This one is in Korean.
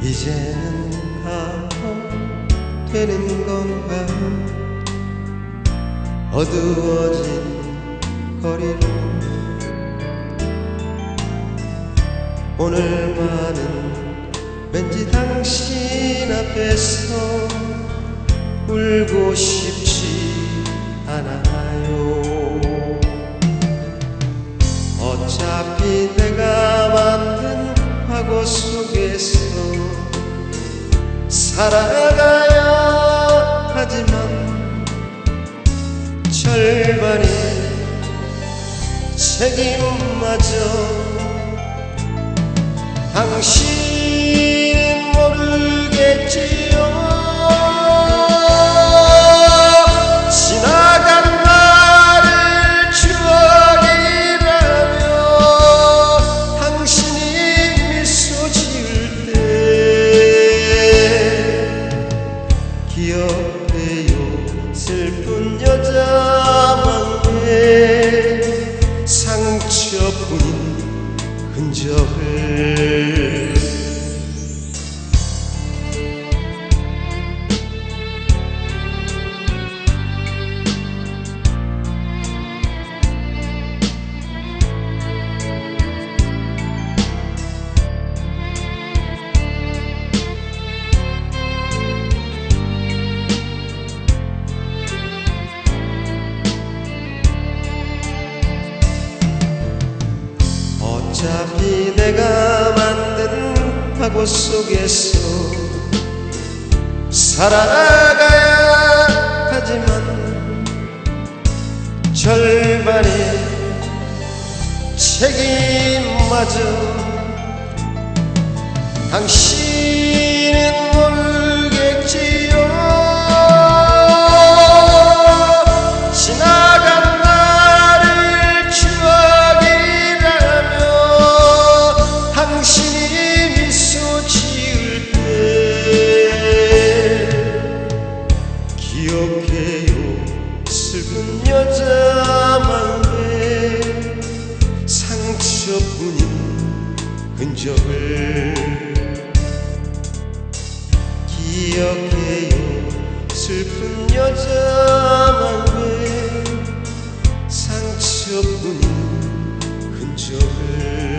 이제는 가고 되는 건가? 어두워진 거리로 오늘만은 왠지 당신 앞에서 울고 싶지 않아요. 어차피 내가 만든 과거 속에서 살아가야 하지만 절반의 책임마저 당신 기억해요. 슬픈 여자만의 상처뿐인 흔적을 어차피 내가 만든 과거 속에서 살아가야 하지만 절반의 책임마저 당신 기억해요. 슬픈 여자만의 상처뿐인 흔적을 기억해요. 슬픈 여자만의 상처뿐인 흔적을